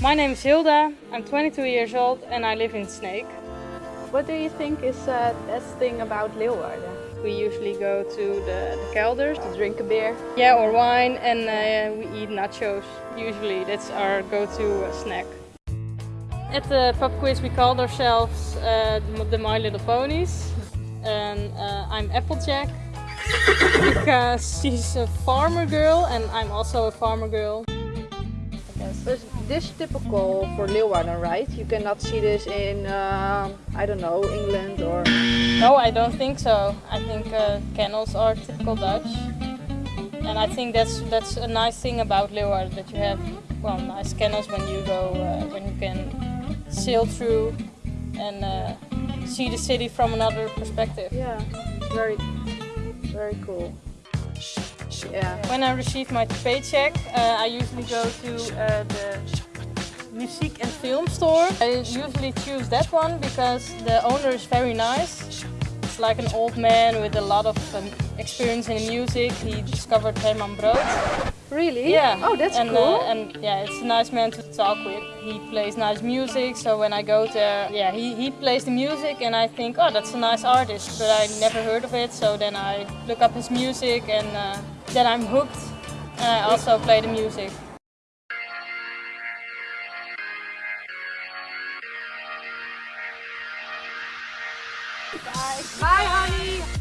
My name is Hilda, I'm 22 years old and I live in Sneek. What do you think is uh, the best thing about Leeuwarden? We usually go to the, the kelders To drink a beer? Yeah, or wine and uh, we eat nachos. Usually that's our go-to uh, snack. At the pub quiz we called ourselves uh, the My Little Ponies. And uh, I'm Applejack because she's a farmer girl and I'm also a farmer girl. Is this typical for Leeuwarden, right? You cannot see this in, uh, I don't know, England or... No, I don't think so. I think uh, kennels are typical Dutch. And I think that's that's a nice thing about Leeuwarden, that you have well nice kennels when you go, uh, when you can sail through and uh, see the city from another perspective. Yeah, it's very, very cool. Yeah. When I receive my paycheck, uh, I usually go to uh, the music and film store. I usually choose that one because the owner is very nice. It's like an old man with a lot of um, experience in music. He discovered Herman Brood. Really? Yeah. Oh, that's and, cool. Uh, and yeah, it's a nice man to talk with. He plays nice music, so when I go there, yeah, he, he plays the music and I think, oh, that's a nice artist, but I never heard of it. So then I look up his music and uh, then I'm hooked. And I also play the music. Bye. Bye, honey.